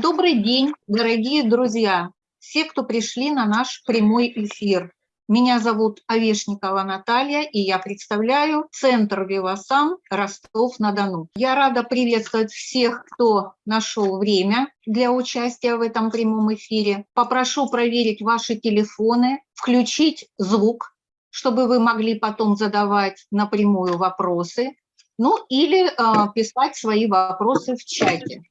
Добрый день, дорогие друзья, все, кто пришли на наш прямой эфир. Меня зовут Овешникова Наталья, и я представляю Центр Вивасан Ростов-на-Дону. Я рада приветствовать всех, кто нашел время для участия в этом прямом эфире. Попрошу проверить ваши телефоны, включить звук, чтобы вы могли потом задавать напрямую вопросы, ну или э, писать свои вопросы в чате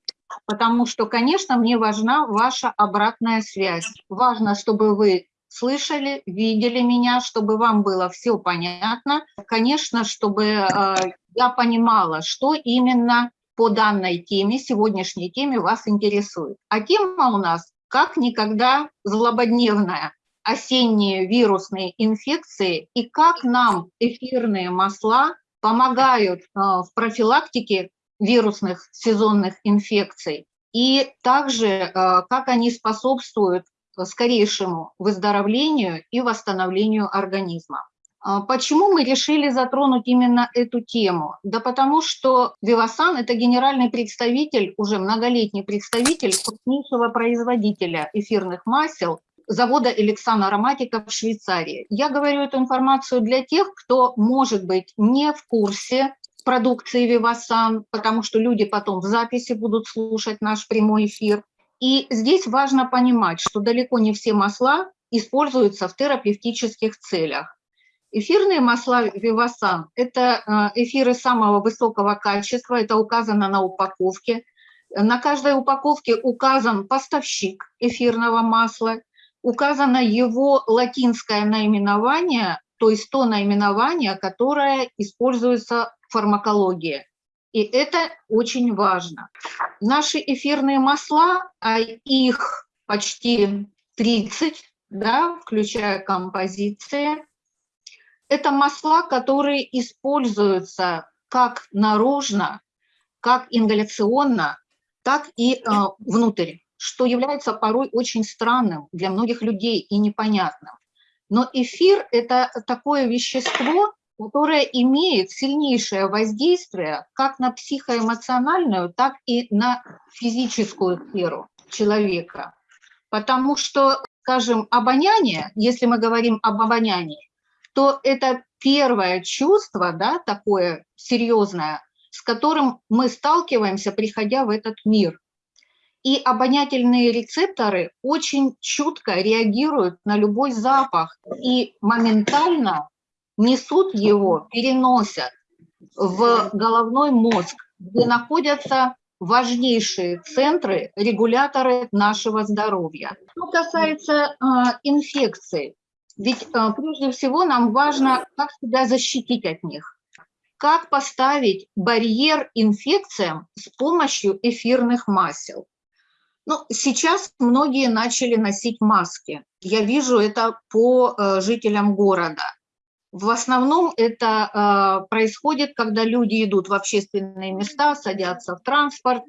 потому что, конечно, мне важна ваша обратная связь. Важно, чтобы вы слышали, видели меня, чтобы вам было все понятно. Конечно, чтобы э, я понимала, что именно по данной теме, сегодняшней теме вас интересует. А тема у нас как никогда злободневная осенние вирусные инфекции и как нам эфирные масла помогают э, в профилактике вирусных сезонных инфекций, и также э, как они способствуют скорейшему выздоровлению и восстановлению организма. А почему мы решили затронуть именно эту тему? Да потому что Вивасан – это генеральный представитель, уже многолетний представитель крупнейшего производителя эфирных масел завода Эликсан Ароматика в Швейцарии. Я говорю эту информацию для тех, кто, может быть, не в курсе продукции Вивасан, потому что люди потом в записи будут слушать наш прямой эфир. И здесь важно понимать, что далеко не все масла используются в терапевтических целях. Эфирные масла Вивасан – это э, эфиры самого высокого качества, это указано на упаковке. На каждой упаковке указан поставщик эфирного масла, указано его латинское наименование, то есть то наименование, которое используется фармакология. И это очень важно. Наши эфирные масла, а их почти 30, да, включая композиции, это масла, которые используются как наружно, как ингаляционно, так и э, внутрь, что является порой очень странным для многих людей и непонятным. Но эфир – это такое вещество, которая имеет сильнейшее воздействие как на психоэмоциональную, так и на физическую сферу человека. Потому что, скажем, обоняние, если мы говорим об обонянии, то это первое чувство, да, такое серьезное, с которым мы сталкиваемся, приходя в этот мир. И обонятельные рецепторы очень чутко реагируют на любой запах и моментально несут его, переносят в головной мозг, где находятся важнейшие центры, регуляторы нашего здоровья. Что касается э, инфекций, ведь э, прежде всего нам важно, как себя защитить от них. Как поставить барьер инфекциям с помощью эфирных масел. Ну, сейчас многие начали носить маски. Я вижу это по э, жителям города. В основном это э, происходит, когда люди идут в общественные места, садятся в транспорт,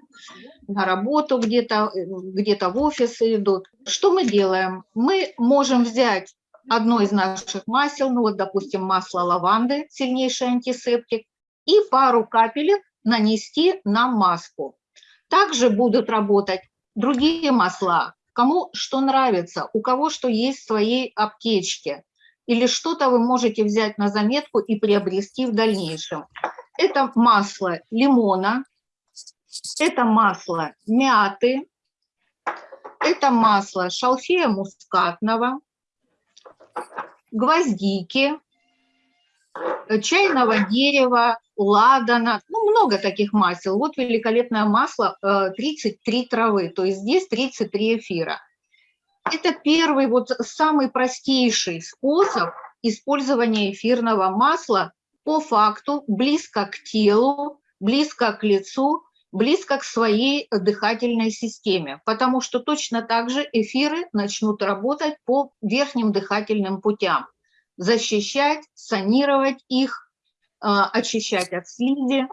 на работу где-то, где-то в офисы идут. Что мы делаем? Мы можем взять одно из наших масел, ну вот, допустим, масло лаванды, сильнейший антисептик, и пару капелек нанести на маску. Также будут работать другие масла, кому что нравится, у кого что есть в своей аптечке или что-то вы можете взять на заметку и приобрести в дальнейшем. Это масло лимона, это масло мяты, это масло шалфея мускатного, гвоздики, чайного дерева, ладана, ну, много таких масел. Вот великолепное масло, 33 э, травы, то есть здесь 33 эфира. Это первый, вот самый простейший способ использования эфирного масла по факту, близко к телу, близко к лицу, близко к своей дыхательной системе, потому что точно так же эфиры начнут работать по верхним дыхательным путям, защищать, санировать их, а, очищать от слизи,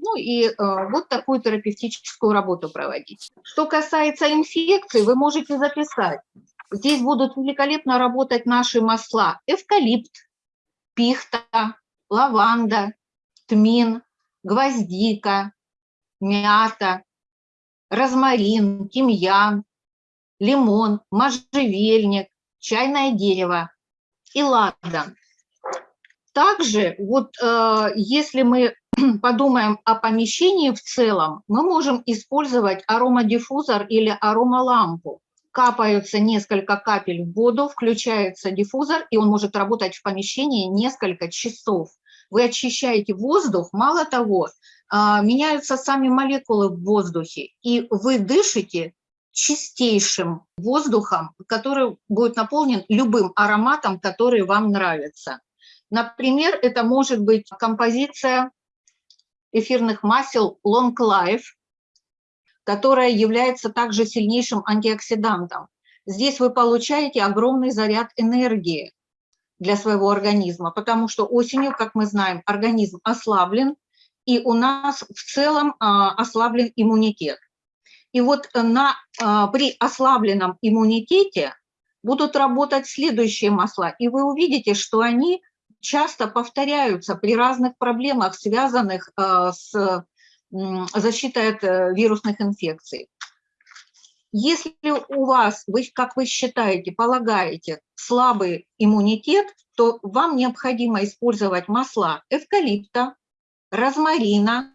ну и э, вот такую терапевтическую работу проводить. Что касается инфекций, вы можете записать. Здесь будут великолепно работать наши масла. Эвкалипт, пихта, лаванда, тмин, гвоздика, мята, розмарин, тимьян, лимон, можжевельник, чайное дерево и ладан. Также вот э, если мы подумаем о помещении в целом, мы можем использовать аромадиффузор или аромалампу. Капаются несколько капель в воду, включается диффузор, и он может работать в помещении несколько часов. Вы очищаете воздух, мало того, а, меняются сами молекулы в воздухе, и вы дышите чистейшим воздухом, который будет наполнен любым ароматом, который вам нравится. Например, это может быть композиция эфирных масел Long Life, которая является также сильнейшим антиоксидантом. Здесь вы получаете огромный заряд энергии для своего организма, потому что осенью, как мы знаем, организм ослаблен, и у нас в целом а, ослаблен иммунитет. И вот на, а, при ослабленном иммунитете будут работать следующие масла, и вы увидите, что они часто повторяются при разных проблемах, связанных э, с защитой от э, вирусных инфекций. Если у вас, вы, как вы считаете, полагаете, слабый иммунитет, то вам необходимо использовать масла эвкалипта, розмарина,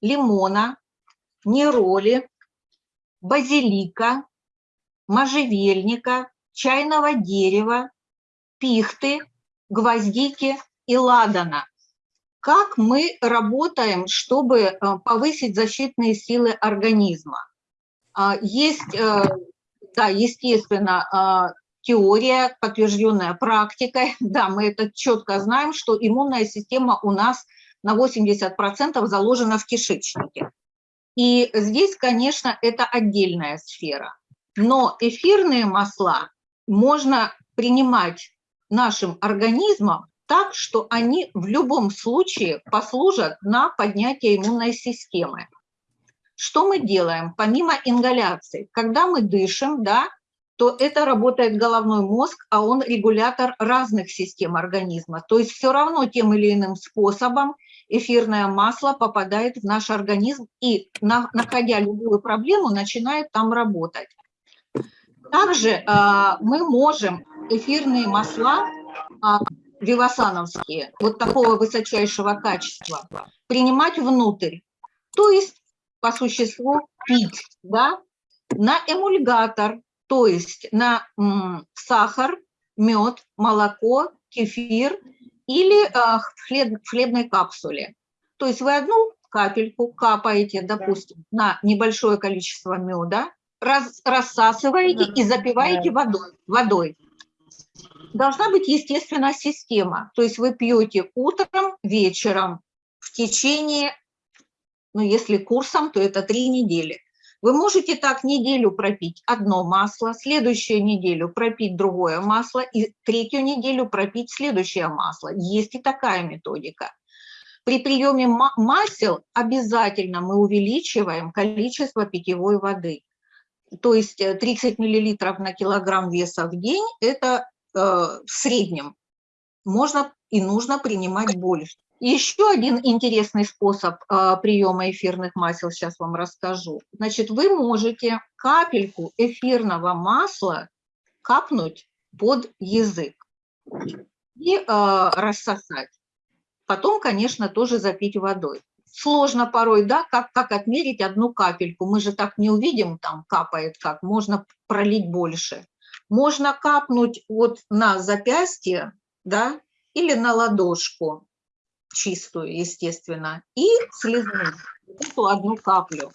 лимона, нероли, базилика, можжевельника, чайного дерева, пихты, гвоздики и ладана. Как мы работаем, чтобы э, повысить защитные силы организма? А, есть, э, да, естественно, а, теория, подтвержденная практикой. Да, мы это четко знаем, что иммунная система у нас на 80% заложена в кишечнике. И здесь, конечно, это отдельная сфера. Но эфирные масла можно принимать нашим организмом так, что они в любом случае послужат на поднятие иммунной системы. Что мы делаем? Помимо ингаляции, когда мы дышим, да, то это работает головной мозг, а он регулятор разных систем организма. То есть все равно тем или иным способом эфирное масло попадает в наш организм и, находя любую проблему, начинает там работать. Также э, мы можем эфирные масла а, вивасановские, вот такого высочайшего качества, принимать внутрь. То есть, по существу, пить, да, на эмульгатор, то есть на м, сахар, мед, молоко, кефир или э, в, хлеб, в хлебной капсуле. То есть вы одну капельку капаете, допустим, на небольшое количество меда, раз, рассасываете и запиваете водой. водой должна быть, естественно, система. То есть вы пьете утром, вечером, в течение, ну, если курсом, то это три недели. Вы можете так неделю пропить одно масло, следующую неделю пропить другое масло и третью неделю пропить следующее масло. Есть и такая методика. При приеме масел обязательно мы увеличиваем количество питьевой воды. То есть 30 мл на килограмм веса в день – это Э, в среднем можно и нужно принимать больше. Еще один интересный способ э, приема эфирных масел, сейчас вам расскажу. Значит, вы можете капельку эфирного масла капнуть под язык и э, рассосать. Потом, конечно, тоже запить водой. Сложно порой, да, как, как отмерить одну капельку. Мы же так не увидим, там капает как, можно пролить больше можно капнуть вот на запястье, да, или на ладошку, чистую, естественно, и слезнуть эту одну каплю.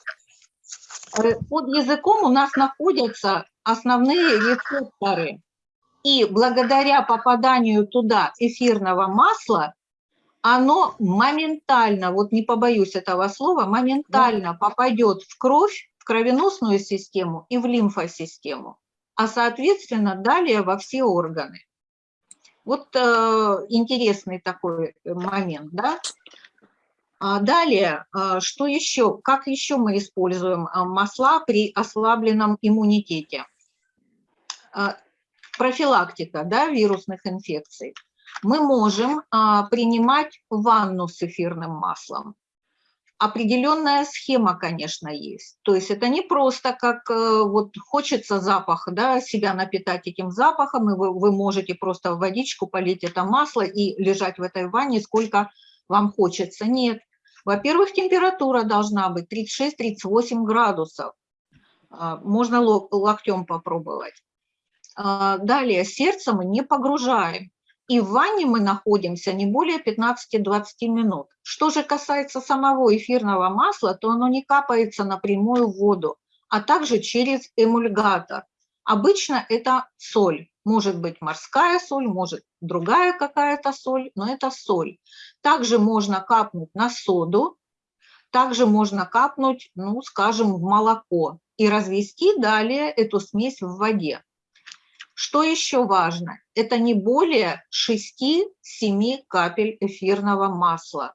Э, под языком у нас находятся основные рецепторы, и благодаря попаданию туда эфирного масла, оно моментально, вот не побоюсь этого слова, моментально попадет в кровь, в кровеносную систему и в лимфосистему а соответственно далее во все органы. Вот э, интересный такой момент, да. А далее, э, что еще, как еще мы используем э, масла при ослабленном иммунитете? Э, профилактика да, вирусных инфекций. Мы можем э, принимать ванну с эфирным маслом. Определенная схема, конечно, есть. То есть это не просто как э, вот хочется запах, да, себя напитать этим запахом, и вы, вы можете просто в водичку полить это масло и лежать в этой ванне сколько вам хочется. Нет. Во-первых, температура должна быть 36-38 градусов. А, можно локтем попробовать. А, далее, сердце мы не погружаем и в ванне мы находимся не более 15-20 минут. Что же касается самого эфирного масла, то оно не капается напрямую в воду, а также через эмульгатор. Обычно это соль. Может быть морская соль, может другая какая-то соль, но это соль. Также можно капнуть на соду, также можно капнуть, ну, скажем, в молоко и развести далее эту смесь в воде. Что еще важно? Это не более 6-7 капель эфирного масла.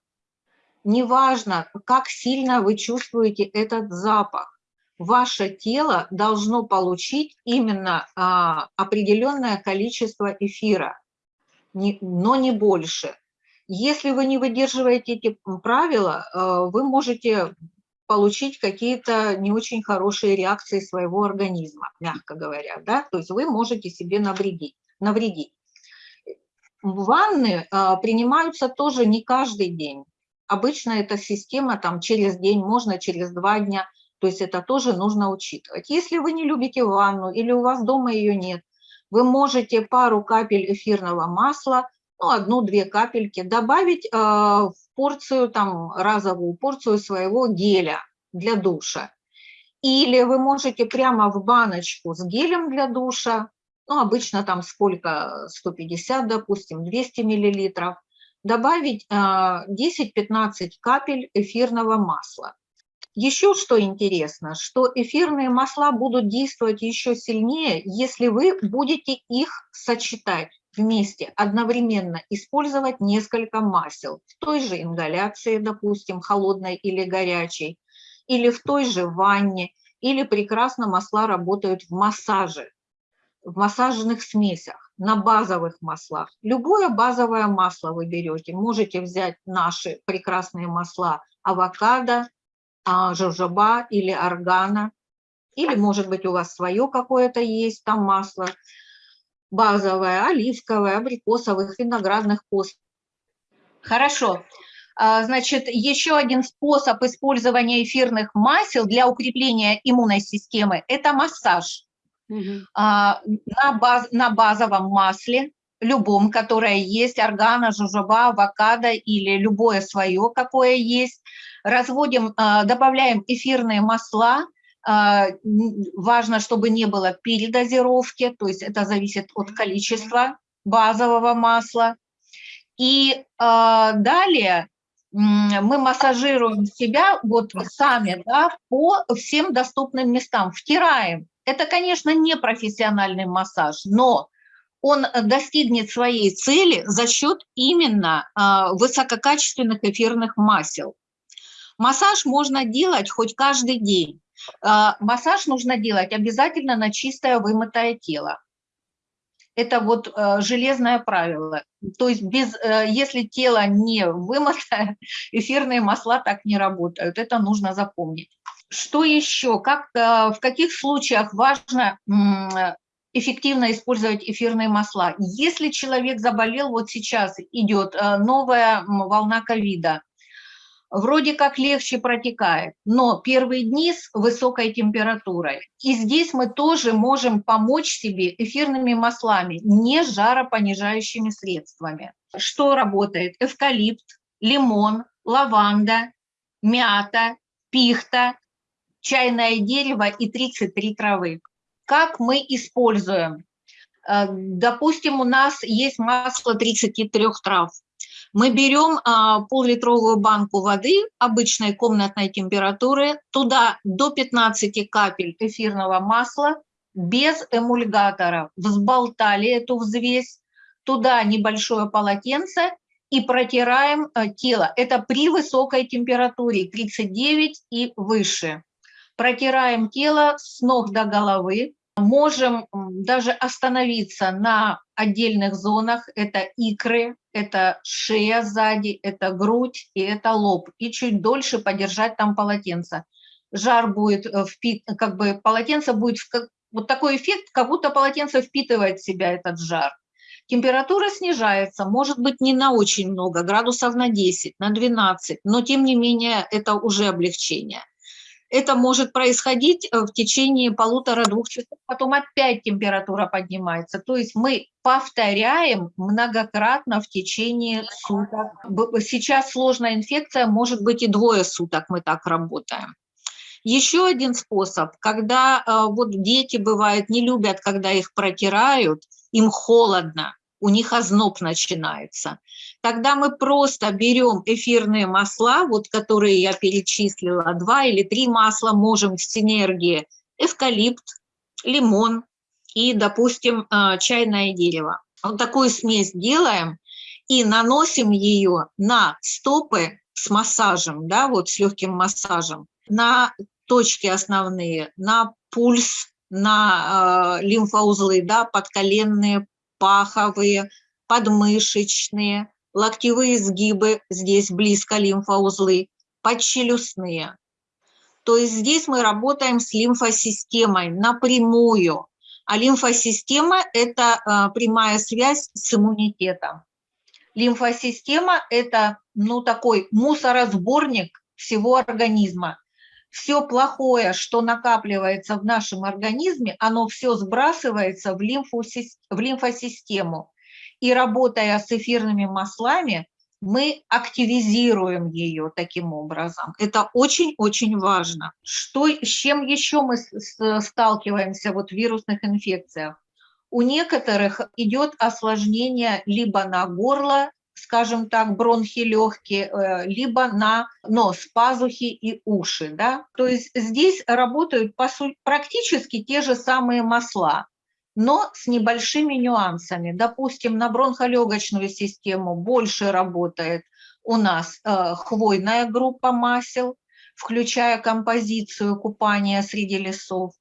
Неважно, как сильно вы чувствуете этот запах, ваше тело должно получить именно а, определенное количество эфира, не, но не больше. Если вы не выдерживаете эти правила, а, вы можете получить какие-то не очень хорошие реакции своего организма, мягко говоря, да, то есть вы можете себе навредить. навредить. Ванны а, принимаются тоже не каждый день. Обычно эта система там через день, можно через два дня, то есть это тоже нужно учитывать. Если вы не любите ванну или у вас дома ее нет, вы можете пару капель эфирного масла, ну, одну-две капельки добавить э, в порцию, там, разовую порцию своего геля для душа. Или вы можете прямо в баночку с гелем для душа, ну, обычно там сколько, 150, допустим, 200 миллилитров, добавить 10-15 а, капель эфирного масла. Еще что интересно, что эфирные масла будут действовать еще сильнее, если вы будете их сочетать вместе, одновременно использовать несколько масел в той же ингаляции, допустим, холодной или горячей, или в той же ванне, или прекрасно масла работают в массаже, в массажных смесях, на базовых маслах. Любое базовое масло вы берете. Можете взять наши прекрасные масла авокадо, а, жожоба или органа, или, может быть, у вас свое какое-то есть там масло базовое, оливковое, абрикосовых, виноградных пост. Хорошо. А, значит, еще один способ использования эфирных масел для укрепления иммунной системы – это массаж. Угу. На, баз, на базовом масле, любом, которое есть, органа, жужоба, авокадо или любое свое, какое есть, разводим, а, добавляем эфирные масла, важно, чтобы не было передозировки, то есть это зависит от количества базового масла. И далее мы массажируем себя вот сами, да, по всем доступным местам, втираем. Это, конечно, не профессиональный массаж, но он достигнет своей цели за счет именно э, высококачественных эфирных масел. Массаж можно делать хоть каждый день. Э, массаж нужно делать обязательно на чистое вымытое тело. Это вот э, железное правило. То есть без, э, если тело не вымотое, эфирные масла так не работают. Это нужно запомнить. Что еще? Как, э, в каких случаях важно эффективно использовать эфирные масла? Если человек заболел, вот сейчас идет новая волна ковида, вроде как легче протекает, но первые дни с высокой температурой. И здесь мы тоже можем помочь себе эфирными маслами, не жаропонижающими средствами. Что работает? Эвкалипт, лимон, лаванда, мята, пихта, чайное дерево и 33 травы. Как мы используем? Э, допустим, у нас есть масло 33 трав. Мы берем а, пол-литровую банку воды обычной комнатной температуры, туда до 15 капель эфирного масла без эмульгатора. Взболтали эту взвесь, туда небольшое полотенце и протираем а, тело. Это при высокой температуре 39 и выше. Протираем тело с ног до головы. Можем даже остановиться на отдельных зонах. Это икры, это шея сзади, это грудь и это лоб. И чуть дольше подержать там полотенце. Жар будет э, впит, как бы полотенце будет, вот такой эффект, как будто полотенце впитывает в себя этот жар. Температура снижается, может быть, не на очень много, градусов на 10, на 12, но тем не менее это уже облегчение. Это может происходить э, в течение полутора-двух часов, потом опять температура поднимается. То есть мы повторяем многократно в течение суток. Сейчас сложная инфекция, может быть и двое суток мы так работаем. Еще один способ, когда э, вот дети, бывают, не любят, когда их протирают, им холодно, у них озноб начинается. Тогда мы просто берем эфирные масла, вот которые я перечислила, два или три масла можем в синергии, эвкалипт, лимон и, допустим, а, чайное дерево. Вот такую смесь делаем и наносим ее на стопы с массажем, да, вот с легким массажем, на точки основные, на пульс, на э, лимфоузлы, да, подколенные, паховые, подмышечные, локтевые сгибы, здесь близко лимфоузлы, подчелюстные. То есть здесь мы работаем с лимфосистемой напрямую, а лимфосистема – это э, прямая связь с иммунитетом. Лимфосистема – это ну, такой мусоросборник всего организма все плохое, что накапливается в нашем организме, оно все сбрасывается в, в лимфосистему. И работая с эфирными маслами, мы активизируем ее таким образом. Это очень-очень важно. Что, с чем еще мы сталкиваемся вот в вирусных инфекциях? У некоторых идет осложнение либо на горло, скажем так, бронхи легкие, э, либо на нос, пазухи и уши. Да? То есть здесь работают по сути, практически те же самые масла, но с небольшими нюансами. Допустим, на бронхолегочную систему больше работает у нас э, хвойная группа масел, включая композицию купания среди лесов,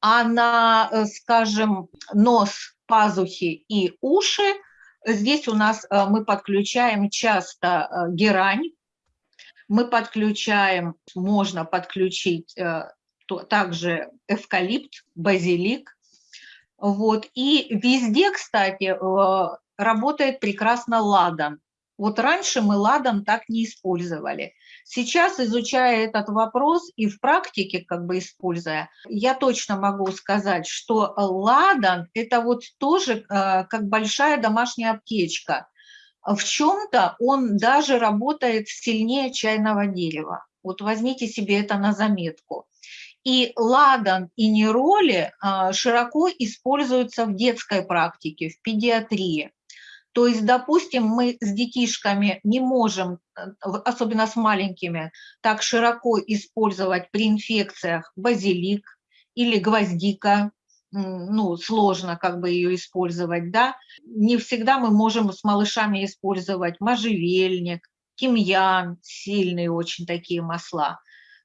а на, э, скажем, нос, пазухи и уши – Здесь у нас э, мы подключаем часто э, герань, мы подключаем, можно подключить э, также эвкалипт, базилик. Вот. И везде, кстати, работает прекрасно ладан. Вот раньше мы ладан так не использовали. Сейчас, изучая этот вопрос и в практике как бы используя, я точно могу сказать, что ладан – это вот тоже э, как большая домашняя аптечка. В чем-то он даже работает сильнее чайного дерева. Вот возьмите себе это на заметку. И ладан и нероли э, широко используются в детской практике, в педиатрии. То есть, допустим, мы с детишками не можем, э, особенно с маленькими, так широко использовать при инфекциях базилик или гвоздика, ну, сложно как бы ее использовать, да. Не всегда мы можем с малышами использовать можжевельник, тимьян, сильные очень такие масла.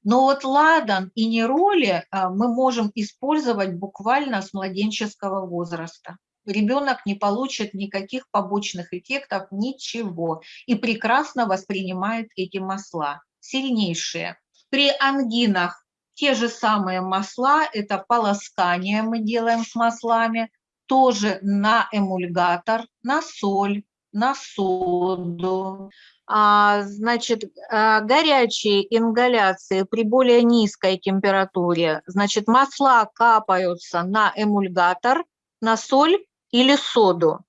Но вот ладан и нероли а, мы можем использовать буквально с младенческого возраста ребенок не получит никаких побочных эффектов, ничего, и прекрасно воспринимает эти масла, сильнейшие. При ангинах те же самые масла, это полоскание мы делаем с маслами, тоже на эмульгатор, на соль, на соду. А, значит, а, горячие ингаляции при более низкой температуре, значит, масла капаются на эмульгатор, на соль или соду.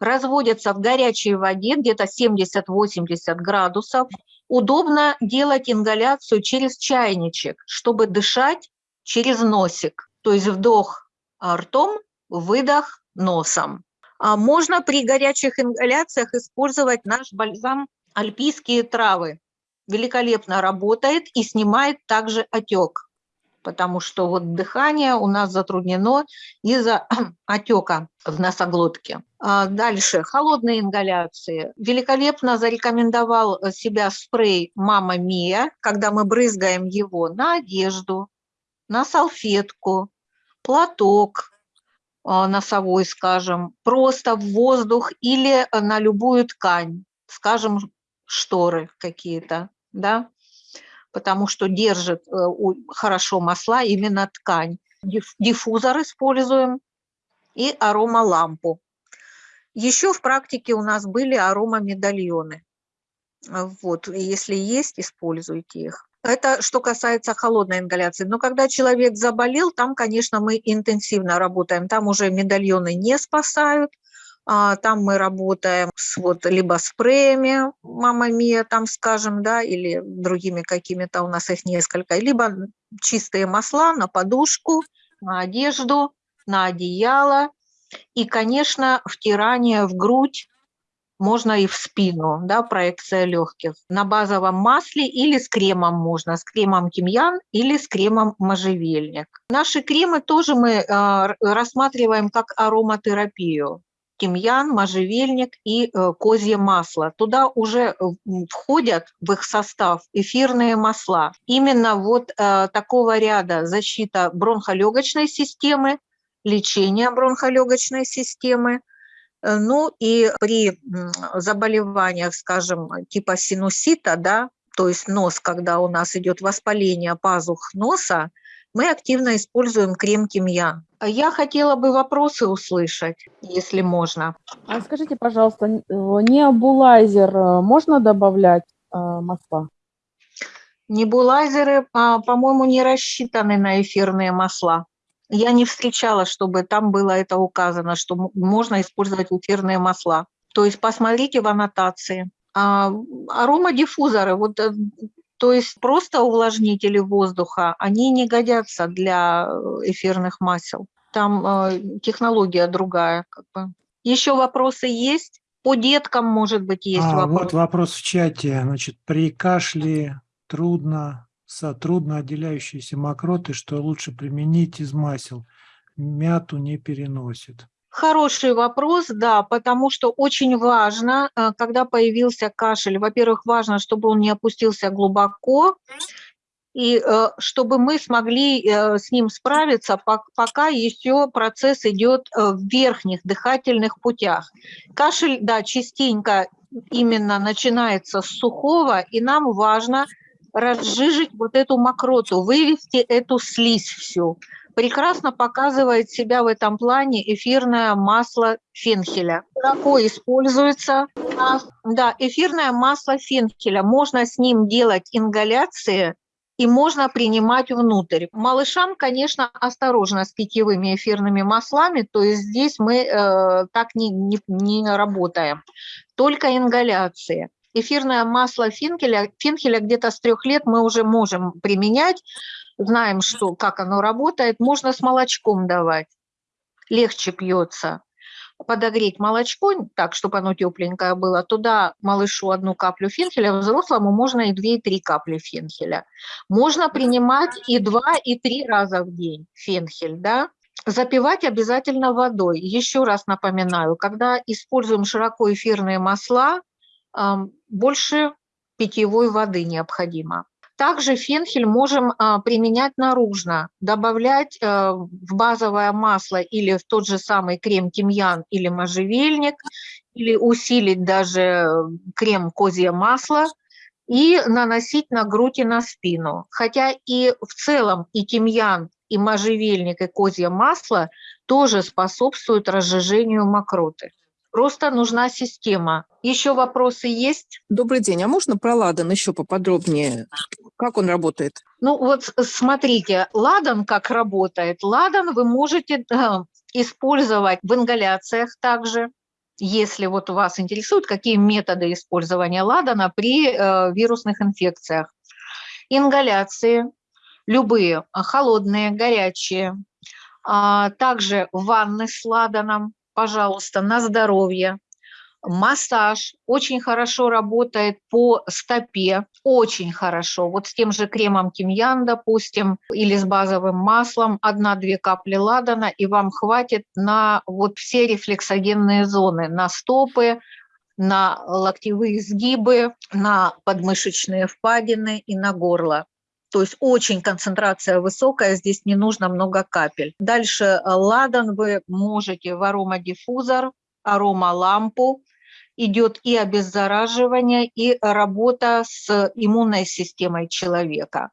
Разводятся в горячей воде, где-то 70-80 градусов. Удобно делать ингаляцию через чайничек, чтобы дышать через носик. То есть вдох ртом, выдох носом. А можно при горячих ингаляциях использовать наш бальзам «Альпийские травы». Великолепно работает и снимает также отек потому что вот дыхание у нас затруднено из-за отека в носоглотке. А дальше, холодные ингаляции. Великолепно зарекомендовал себя спрей «Мама Мия», когда мы брызгаем его на одежду, на салфетку, платок, носовой, скажем, просто в воздух или на любую ткань, скажем, шторы какие-то, да, потому что держит э, хорошо масла именно ткань. Диффузор используем и аромалампу. Еще в практике у нас были аромамедальоны. Вот, если есть, используйте их. Это что касается холодной ингаляции. Но когда человек заболел, там, конечно, мы интенсивно работаем. Там уже медальоны не спасают. А, там мы работаем с вот либо спреями «Мама Мия», там, скажем, да, или другими какими-то, у нас их несколько, либо чистые масла на подушку, на одежду, на одеяло. И, конечно, втирание в грудь можно и в спину, да, проекция легких. На базовом масле или с кремом можно, с кремом тимьян или с кремом можжевельник. Наши кремы тоже мы э, рассматриваем как ароматерапию. Тимьян, можжевельник и э, козье масло. Туда уже входят в их состав эфирные масла. Именно вот э, такого ряда защита бронхолегочной системы, лечение бронхолегочной системы – Э, ну и при заболеваниях, скажем, типа синусита, да, то есть нос, когда у нас идет воспаление пазух носа, мы активно используем крем тимьян. Я хотела бы вопросы услышать, если можно. А скажите, пожалуйста, необулайзер э, можно добавлять э, масла? Небулайзеры, а, по-моему, не рассчитаны на эфирные масла. Я не встречала, чтобы там было это указано, что можно использовать эфирные масла. То есть посмотрите в аннотации. А, аромадиффузоры, вот, э, то есть просто увлажнители воздуха, они не годятся для э, эфирных масел. Там э, технология другая. Как бы. Еще вопросы есть? По деткам, может быть, есть а, вопрос. Вот вопрос в чате. Значит, при кашле трудно трудно отделяющиеся мокроты, что лучше применить из масел. Мяту не переносит. Хороший вопрос, да, потому что очень важно, э, когда появился кашель, во-первых, важно, чтобы он не опустился глубоко, и э, чтобы мы смогли э, с ним справиться, пока еще процесс идет в верхних дыхательных путях. Кашель, да, частенько именно начинается с сухого, и нам важно – разжижить вот эту мокроту, вывести эту слизь всю. Прекрасно показывает себя в этом плане эфирное масло фенхеля. Широко используется. Да, эфирное масло фенхеля. Можно с ним делать ингаляции, и можно принимать внутрь. Малышам, конечно, осторожно с питьевыми эфирными маслами, то есть здесь мы э, так не, не, не работаем. Только ингаляции эфирное масло финкеля, финкеля где-то с трех лет мы уже можем применять, знаем, что, как оно работает. Можно с молочком давать, легче пьется. Подогреть молочко, так, чтобы оно тепленькое было, туда малышу одну каплю фенхеля, взрослому можно и две, и три капли фенхеля. Можно принимать и два, и три раза в день фенхель, да. Запивать обязательно водой. Еще раз напоминаю, когда используем широко эфирные масла, больше питьевой воды необходимо. Также фенхель можем а, применять наружно, добавлять э, в базовое масло или в тот же самый крем тимьян или можжевельник, или усилить даже крем козье масло и наносить на грудь и на спину. Хотя и в целом и тимьян, и можжевельник, и козье масло тоже способствуют разжижению мокроты. Просто нужна система. Еще вопросы есть? Добрый день. А можно про ладан еще поподробнее? Как он работает? Ну вот смотрите, ладан как работает. Ладан вы можете да, использовать в ингаляциях также. Если вот вас интересуют, какие методы использования ладана при э, вирусных инфекциях. Ингаляции, любые, холодные, горячие. А, также ванны с ладаном, пожалуйста, на здоровье. Массаж очень хорошо работает по стопе, очень хорошо. Вот с тем же кремом тимьян, допустим, или с базовым маслом, одна-две капли ладана, и вам хватит на вот все рефлексогенные зоны, на стопы, на локтевые сгибы, на подмышечные впадины и на горло. То есть очень концентрация высокая, здесь не нужно много капель. Дальше э, ладан вы можете в аромадиффузор, аромалампу, идет и обеззараживание, и работа с иммунной системой человека.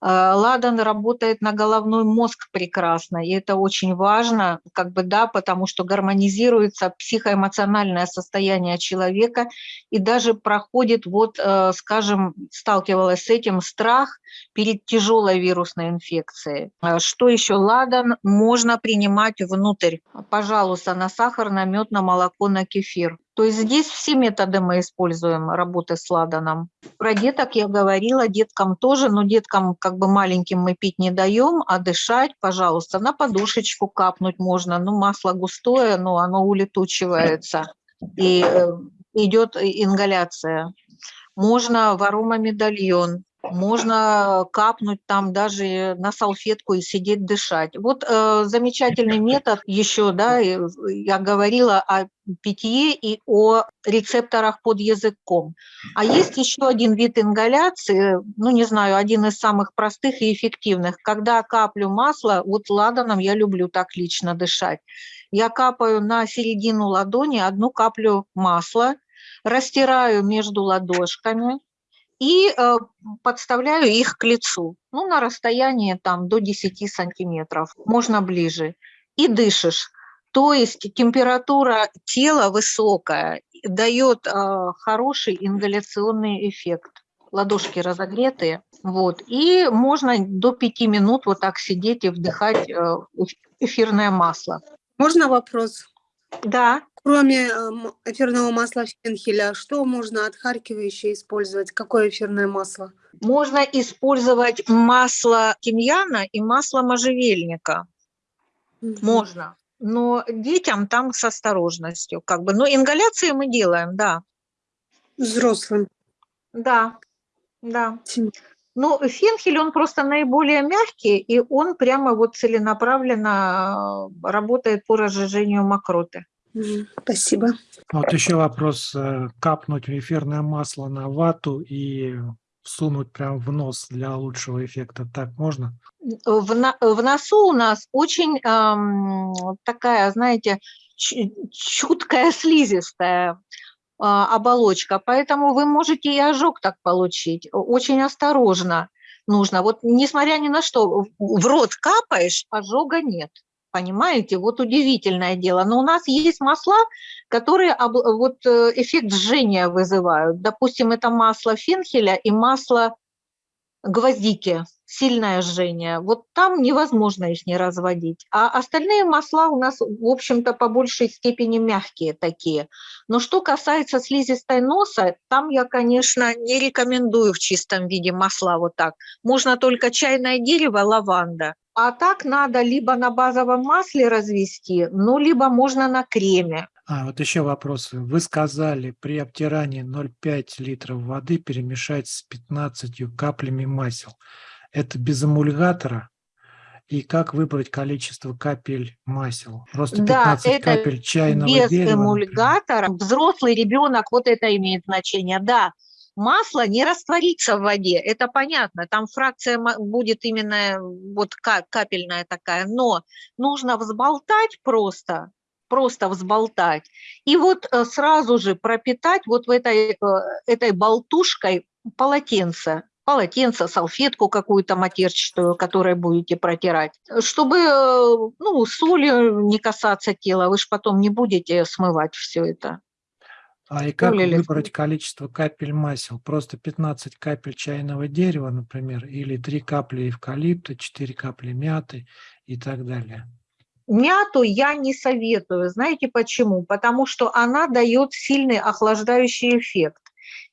Э, Ладан работает на головной мозг прекрасно, и это очень важно, как бы да, потому что гармонизируется психоэмоциональное состояние человека и даже проходит, вот, э, скажем, сталкивалась с этим страх перед тяжелой вирусной инфекцией. Э, Что еще? Ладан можно принимать внутрь, пожалуйста, на сахар, на мед, на молоко, на кефир. То есть здесь все методы мы используем работы с ладаном. Про деток я говорила, деткам тоже, но деткам как бы маленьким мы пить не даем, а дышать, пожалуйста, на подушечку капнуть можно. Ну, масло густое, но оно улетучивается, и э, идет ингаляция. Можно в аромамедальон, можно капнуть там даже на салфетку и сидеть дышать. Вот э, замечательный метод еще, да, я говорила о питье и о рецепторах под языком. А есть еще один вид ингаляции, ну не знаю, один из самых простых и эффективных. Когда каплю масла, вот ладаном я люблю так лично дышать. Я капаю на середину ладони одну каплю масла, растираю между ладошками, и э, подставляю их к лицу, ну, на расстоянии там до 10 сантиметров, можно ближе, и дышишь. То есть температура тела высокая, дает э, хороший ингаляционный эффект. Ладошки разогретые, вот, и можно до 5 минут вот так сидеть и вдыхать э, эфирное масло. Можно вопрос? Да, Кроме эм, эфирного масла фенхеля, что можно отхаркивающее использовать? Какое эфирное масло? можно использовать масло тимьяна и масло можжевельника. Мгм. Можно. Но детям там с осторожностью, как бы. Но ингаляции мы делаем, да. Взрослым. Да, да. Но фенхель, он просто наиболее мягкий, и он прямо вот целенаправленно э, работает по разжижению мокроты. Спасибо. А Вот еще вопрос. э, Капнуть эфирное масло на вату и всунуть прям в нос для лучшего эффекта. Так можно? В, на- в носу у нас очень ам, такая, знаете, чу- чуткая слизистая а, оболочка, поэтому вы можете и ожог так получить. Очень осторожно нужно. Вот несмотря ни на что, в рот капаешь, ожога нет. Понимаете, вот удивительное дело. Но у нас есть масла, которые вот э, эффект жжения вызывают. Допустим, это масло фенхеля и масло гвоздики, сильное жжение. Вот там невозможно их не разводить. А остальные масла у нас, в общем-то, по большей степени мягкие такие. Но что касается слизистой носа, там я, конечно, не рекомендую в чистом виде масла вот так. Можно только чайное дерево, лаванда. А так надо либо на базовом масле развести, ну, либо можно на креме. А, вот еще вопрос. Вы сказали, при обтирании 0,5 литров воды перемешать с 15 каплями масел. Это без эмульгатора? И как выбрать количество капель масел? Просто Да, 15 это капель чайного без дерева, например? эмульгатора. Взрослый ребенок, вот это имеет значение, да. Масло не растворится в воде, это понятно, там фракция будет именно вот ка- капельная такая, но нужно взболтать просто, просто взболтать, и вот э, сразу же пропитать вот в этой, э, этой болтушкой полотенце, полотенце, салфетку какую-то матерчатую, которой будете протирать, чтобы э, ну, солью не касаться тела, вы же потом не будете смывать все это. А и как Соли или выбрать количество капель масел? Просто 15 капель чайного дерева, например, или 3 капли эвкалипта, 4 капли мяты и так далее. Мяту я не советую. Знаете почему? Потому что она дает сильный охлаждающий эффект.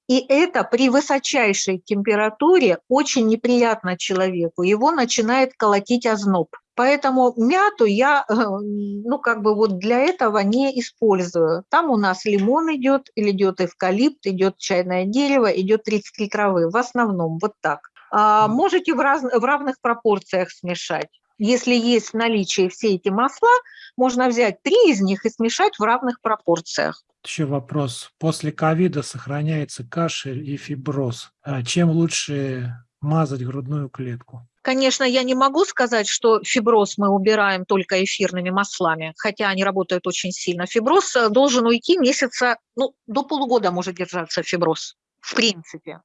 И это при высочайшей температуре очень неприятно человеку. Его начинает колотить озноб. Поэтому мяту я, э, ну, как бы вот для этого не использую. Там у нас лимон идет, или идет эвкалипт, идет чайное дерево, идет 33 травы. В основном вот так. А, можете в, раз- в равных пропорциях смешать. Если есть в наличии все эти масла, можно взять три из них и смешать в равных пропорциях. Еще вопрос. После ковида сохраняется кашель и фиброз. А Чем лучше мазать грудную клетку? Конечно, я не могу сказать, что фиброз мы убираем только эфирными маслами, хотя они работают очень сильно. Фиброз э, должен уйти месяца, ну, до полугода может держаться фиброз, в принципе.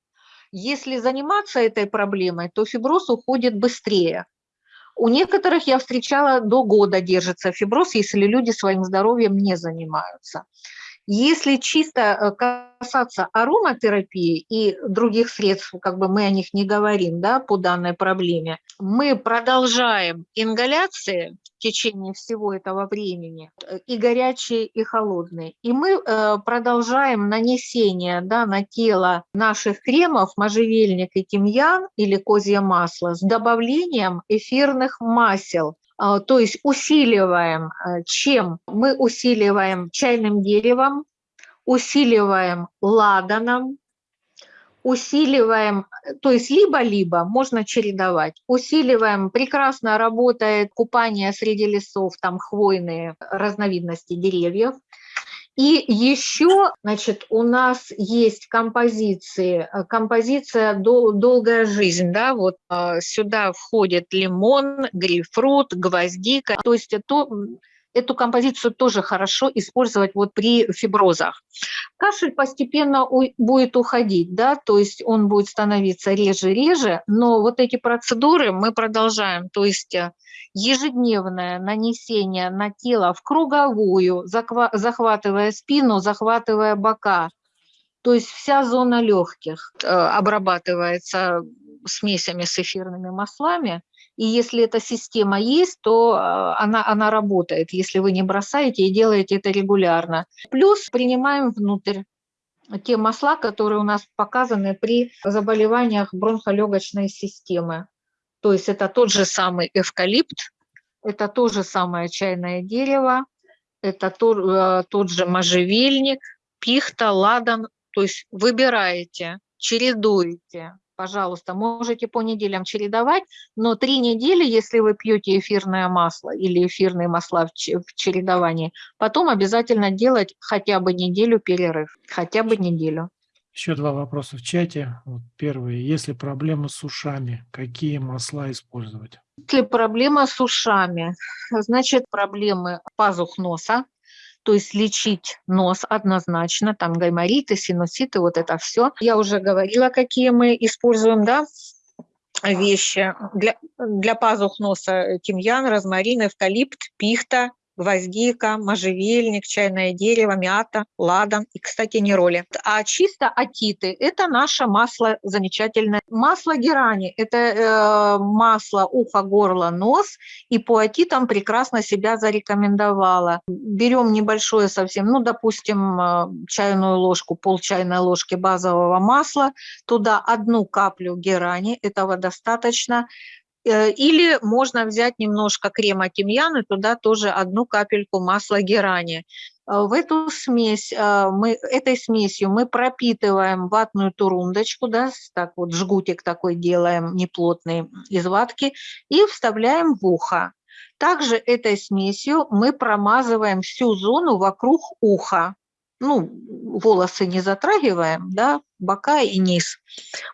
Если заниматься этой проблемой, то фиброз уходит быстрее. У некоторых я встречала до года держится фиброз, если люди своим здоровьем не занимаются. Если чисто э, касаться ароматерапии и других средств, как бы мы о них не говорим, да, по данной проблеме, мы продолжаем ингаляции в течение всего этого времени, э, и горячие, и холодные. И мы э, продолжаем нанесение да, на тело наших кремов можжевельник и тимьян или козье масло с добавлением эфирных масел. А, то есть усиливаем, э, чем? Мы усиливаем чайным деревом, усиливаем ладаном, усиливаем, то есть либо-либо, можно чередовать. Усиливаем, прекрасно работает купание среди лесов, там хвойные разновидности деревьев. И еще, значит, у нас есть композиции, э, композиция «Дол «Долгая жизнь», да, вот э, сюда входит лимон, грейпфрут, гвоздика, то есть это эту композицию тоже хорошо использовать вот при фиброзах. Кашель постепенно будет уходить, да, то есть он будет становиться реже-реже, но вот эти процедуры мы продолжаем, то есть э, ежедневное нанесение на тело в круговую, захватывая спину, захватывая бока, то есть вся зона легких э, обрабатывается смесями с эфирными маслами, и если эта система есть, то а, она, она работает, если вы не бросаете и делаете это регулярно. Плюс принимаем внутрь те масла, которые у нас показаны при заболеваниях бронхолегочной системы. То есть это тот же самый эвкалипт, это то же самое чайное дерево, это тот, э, тот же можжевельник, пихта, ладан. То есть выбираете, чередуете пожалуйста, можете по неделям чередовать, но три недели, если вы пьете эфирное масло или эфирные масла в чередовании, потом обязательно делать хотя бы неделю перерыв, хотя бы неделю. Еще два вопроса в чате. Вот первый. Если проблемы с ушами, какие масла использовать? Если проблема с ушами, значит проблемы пазух носа, то есть лечить нос однозначно, там гаймориты, синуситы, вот это все. Я уже говорила, какие мы используем, да, вещи. Для, для пазух носа тимьян, розмарин, эвкалипт, пихта, гвоздика, можжевельник, чайное дерево, мята, ладан и, кстати, нероли. А чисто атиты – это наше масло замечательное. Масло герани – это э, масло ухо, горло, нос, и по атитам прекрасно себя зарекомендовало. Берем небольшое совсем, ну, допустим, э, чайную ложку, пол чайной ложки базового масла, туда одну каплю герани, этого достаточно, или можно взять немножко крема тимьян и туда тоже одну капельку масла герани. Э, в эту смесь, э, мы, этой смесью мы пропитываем ватную турундочку, да, так вот жгутик такой делаем неплотный из ватки и вставляем в ухо. Также этой смесью мы промазываем всю зону вокруг уха ну, волосы не затрагиваем, да, бока и низ.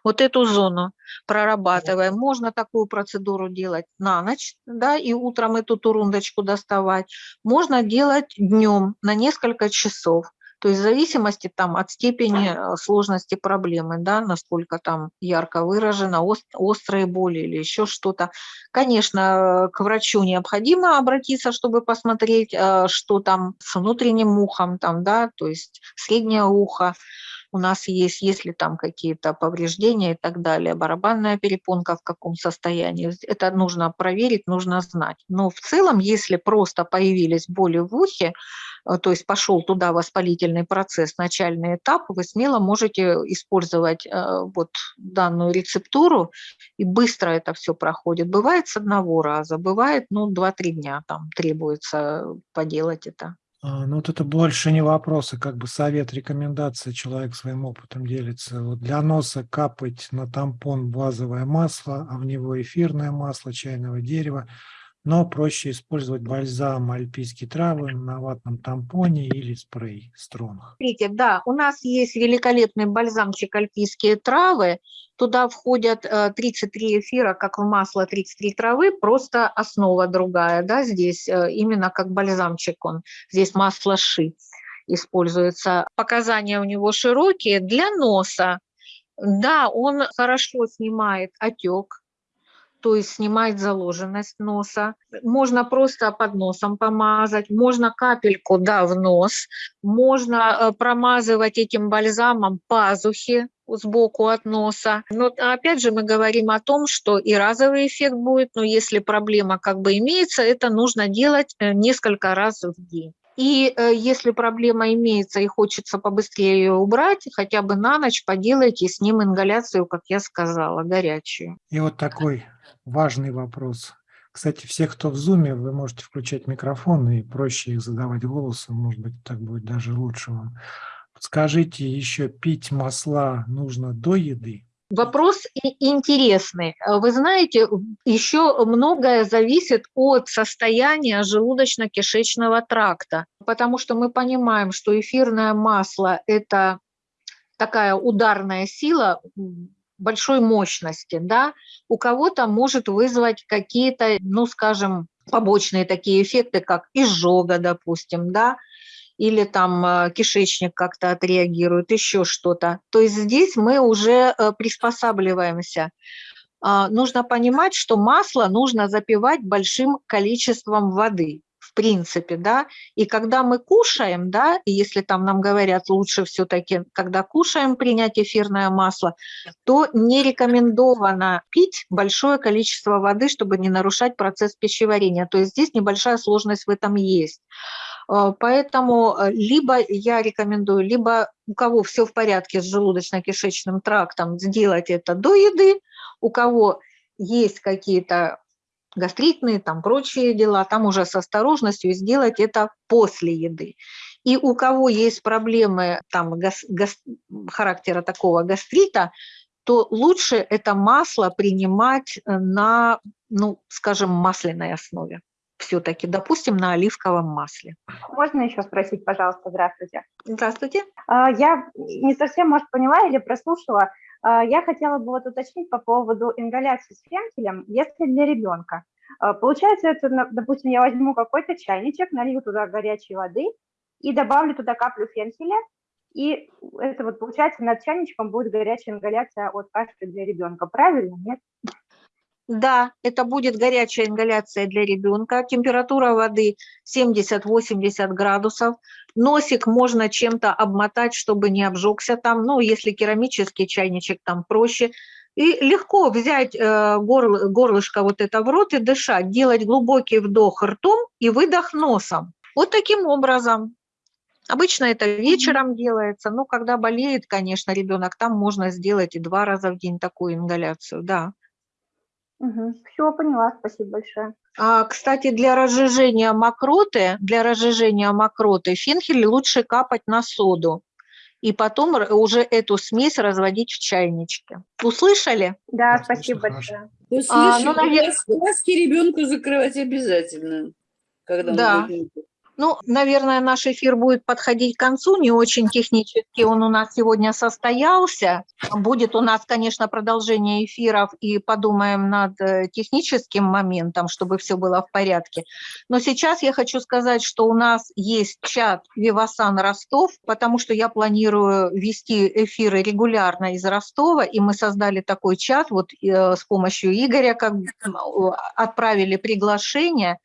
Вот эту зону прорабатываем. Можно такую процедуру делать на ночь, да, и утром эту турундочку доставать. Можно делать днем на несколько часов. То есть в зависимости там, от степени э, сложности проблемы, да, насколько там ярко выражена, острые боли или еще что-то. Конечно, к врачу необходимо обратиться, чтобы посмотреть, э, что там с внутренним ухом, там, да, то есть среднее ухо, у нас есть, если там какие-то повреждения и так далее, барабанная перепонка в каком состоянии, это нужно проверить, нужно знать. Но в целом, если просто появились боли в ухе, э, то есть пошел туда воспалительный процесс, начальный этап, вы смело можете использовать э, вот данную рецептуру, и быстро это все проходит. Бывает с одного раза, бывает, ну, 2-3 дня там требуется поделать это. А, ну, вот это больше не вопросы, как бы совет, рекомендация, человек своим опытом делится. Вот для носа капать на тампон базовое масло, а в него эфирное масло чайного дерева. Но проще использовать бальзам альпийские травы на ватном тампоне или спрей стронг. Смотрите, да, у нас есть великолепный бальзамчик альпийские травы. Туда входят э, 33 эфира, как в масло 33 травы, просто основа другая, да, здесь э, именно как бальзамчик он. Здесь масло ши используется. Показания у него широкие для носа. Да, он хорошо снимает отек, то есть снимает заложенность носа. Можно просто под носом помазать, можно капельку, да, в нос, можно э, промазывать этим бальзамом пазухи сбоку от носа. Но опять же мы говорим о том, что и разовый эффект будет, но если проблема как бы имеется, это нужно делать э, несколько раз в день. И э, если проблема имеется и хочется побыстрее ее убрать, хотя бы на ночь поделайте с ним ингаляцию, как я сказала, горячую. И вот такой важный вопрос. Кстати, все, кто в зуме, вы можете включать микрофон и проще их задавать голосом, может быть, так будет даже лучше вам. Скажите, еще пить масла нужно до еды? Вопрос интересный. Э, Вы знаете, еще многое зависит от состояния желудочно-кишечного тракта, потому что мы понимаем, что эфирное масло – это такая ударная сила большой мощности, да, у кого-то может вызвать какие-то, ну, скажем, побочные такие эффекты, как изжога, допустим, да, или там э, кишечник как-то отреагирует, еще что-то. То есть здесь мы уже э, приспосабливаемся. А, Нужно понимать, что масло нужно запивать большим количеством воды, в принципе, да. И когда мы кушаем, да, и если там нам говорят лучше все-таки, когда кушаем, принять эфирное масло, то не рекомендовано пить большое количество воды, чтобы не нарушать процесс пищеварения. То есть здесь небольшая сложность в этом есть. Э, Поэтому э, либо я рекомендую, либо у кого все в порядке с желудочно-кишечным трактом, сделать это до еды, у кого есть какие-то гастритные, там прочие дела, там уже с осторожностью сделать это после еды. И у кого есть проблемы там, гас- гас- характера такого гастрита, то лучше это масло принимать э, на, ну, скажем, масляной основе все-таки, допустим, на оливковом масле. Можно еще спросить, пожалуйста, здравствуйте. Здравствуйте. А, Я не совсем, может, поняла или прослушала. А, Я хотела бы вот уточнить по поводу ингаляции с фенхелем, если для ребенка. А, Получается, это, допустим, я возьму какой-то чайничек, налью туда горячей воды и добавлю туда каплю фенхеля, и это вот получается над чайничком будет горячая ингаляция от кашля для ребенка. Правильно? Нет? Да, это будет горячая ингаляция для ребенка. Температура воды 70-80 градусов. Носик можно чем-то обмотать, чтобы не обжегся там. Ну, если керамический чайничек, там проще. И легко взять э, горл- горлышко вот это в рот и дышать, делать глубокий вдох ртом и выдох носом. Вот таким образом. Обычно это вечером делается, но когда болеет, конечно, ребенок, там можно сделать и два раза в день такую ингаляцию, да. Все, поняла, спасибо большое. А, Кстати, для разжижения мокроты, для разжижения мокроты фенхель лучше капать на соду и потом уже эту смесь разводить в чайничке. Услышали? Да, Да, спасибо большое. Ну, А, ну, навер- глазки ребенку закрывать обязательно, когда он Да. будет Ну, наверное, наш эфир будет подходить к концу, не очень технически он у нас сегодня состоялся. Будет у нас, конечно, продолжение эфиров и подумаем над э, техническим моментом, чтобы все было в порядке. Но сейчас я хочу сказать, что у нас есть чат Вивасан Ростов, потому что я планирую вести эфиры регулярно из Ростова, и мы создали такой чат вот э, с помощью Игоря, как отправили приглашение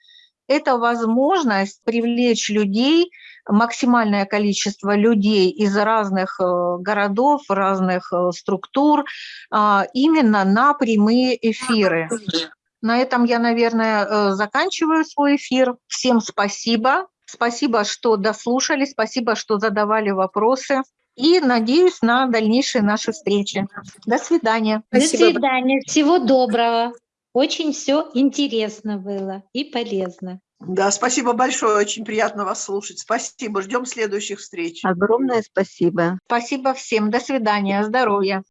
это возможность привлечь людей, максимальное количество людей из разных э, городов, разных э, структур, а, именно на прямые эфиры. На этом я, наверное, э, заканчиваю свой эфир. Всем спасибо. Спасибо, что дослушали, спасибо, что задавали вопросы. И надеюсь на дальнейшие наши встречи. До свидания. Спасибо До свидания. Всего доброго. Очень все интересно было и полезно. Да, спасибо большое, очень приятно вас слушать. Спасибо, ждем следующих встреч. Огромное спасибо. Спасибо всем. До свидания. Здоровья.